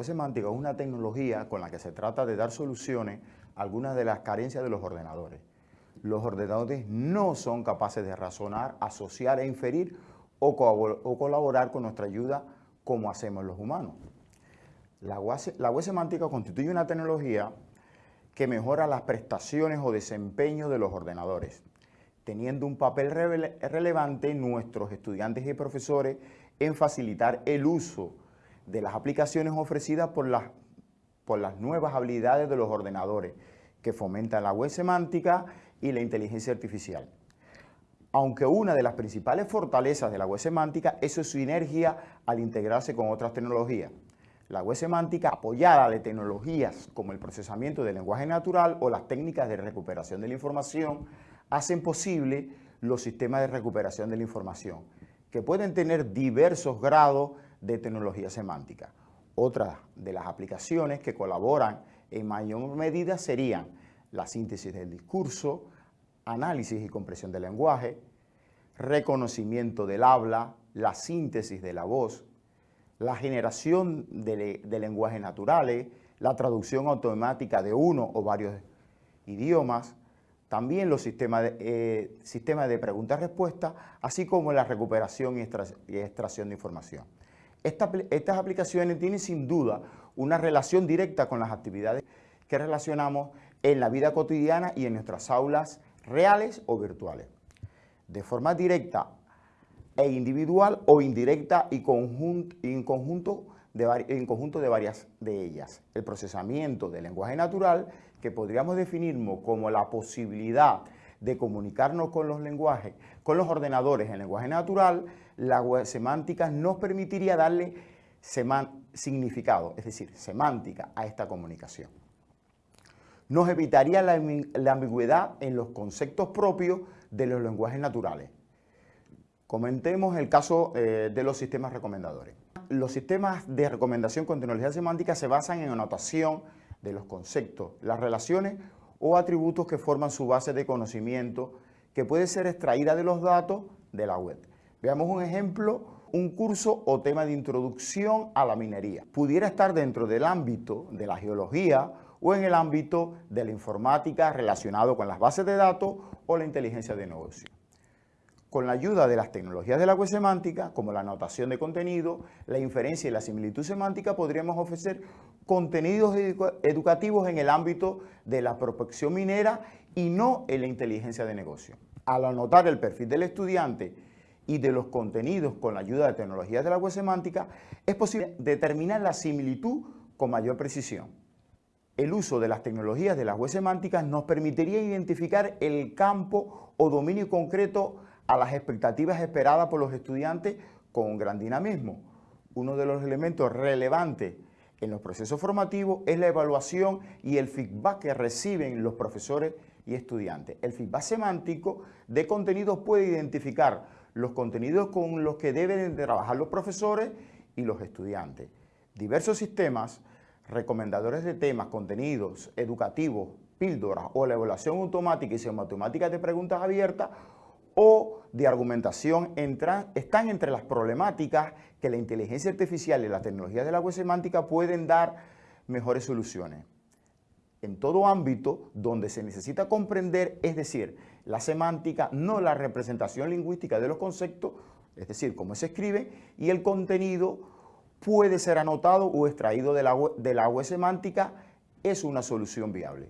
web semántica es una tecnología con la que se trata de dar soluciones a algunas de las carencias de los ordenadores. Los ordenadores no son capaces de razonar, asociar e inferir o, colaborar con nuestra ayuda como hacemos los humanos. La web, semántica constituye una tecnología que mejora las prestaciones o desempeño de los ordenadores, teniendo un papel relevante nuestros estudiantes y profesores en facilitar el uso de las aplicaciones ofrecidas por las, por las nuevas habilidades de los ordenadores, que fomentan la web semántica y la inteligencia artificial. Aunque una de las principales fortalezas de la web semántica es su sinergia al integrarse con otras tecnologías. La web semántica, apoyada de tecnologías como el procesamiento del lenguaje natural o las técnicas de recuperación de la información, hacen posible los sistemas de recuperación de la información, que pueden tener diversos grados de tecnología semántica. Otras de las aplicaciones que colaboran en mayor medida serían la síntesis del discurso, análisis y compresión del lenguaje, reconocimiento del habla, la síntesis de la voz, la generación de, lenguajes naturales, la traducción automática de uno o varios idiomas, también los sistemas de, eh, sistemas de preguntas-respuestas, así como la recuperación y, extracción de información. Estas aplicaciones tienen sin duda una relación directa con las actividades que relacionamos en la vida cotidiana y en nuestras aulas reales o virtuales. De forma directa e individual o indirecta y en conjunto de, en conjunto de varias de ellas. El procesamiento del lenguaje natural, que podríamos definir como la posibilidad de comunicarnos con los lenguajes, con los ordenadores en lenguaje natural, la semántica nos permitiría darle significado, es decir, semántica a esta comunicación. Nos evitaría la, ambigüedad en los conceptos propios de los lenguajes naturales. Comentemos el caso eh, de los sistemas recomendadores. Los sistemas de recomendación con tecnología semántica se basan en anotación de los conceptos, las relaciones o atributos que forman su base de conocimiento que puede ser extraída de los datos de la web. Veamos un ejemplo, un curso o tema de introducción a la minería. Pudiera estar dentro del ámbito de la geología o en el ámbito de la informática relacionado con las bases de datos o la inteligencia de negocio. Con la ayuda de las tecnologías de la web semántica, como la anotación de contenido, la inferencia y la similitud semántica, podríamos ofrecer contenidos educativos en el ámbito de la prospección minera y no en la inteligencia de negocio. Al anotar el perfil del estudiante y de los contenidos con la ayuda de tecnologías de la web semántica, es posible determinar la similitud con mayor precisión. El uso de las tecnologías de las web semánticas nos permitiría identificar el campo o dominio concreto a las expectativas esperadas por los estudiantes con gran dinamismo. Uno de los elementos relevantes en los procesos formativos es la evaluación y el feedback que reciben los profesores y estudiantes. El feedback semántico de contenidos puede identificar los contenidos con los que deben trabajar los profesores y los estudiantes. Diversos sistemas recomendadores de temas, contenidos educativos, píldoras o la evaluación automática y semiautomática de preguntas abiertas o de argumentación están entre las problemáticas que la inteligencia artificial y las tecnologías de la web semántica pueden dar mejores soluciones. En todo ámbito donde se necesita comprender, es decir, la semántica, no la representación lingüística de los conceptos, es decir, cómo se escribe, y el contenido puede ser anotado o extraído de la, web, de la web semántica, es una solución viable.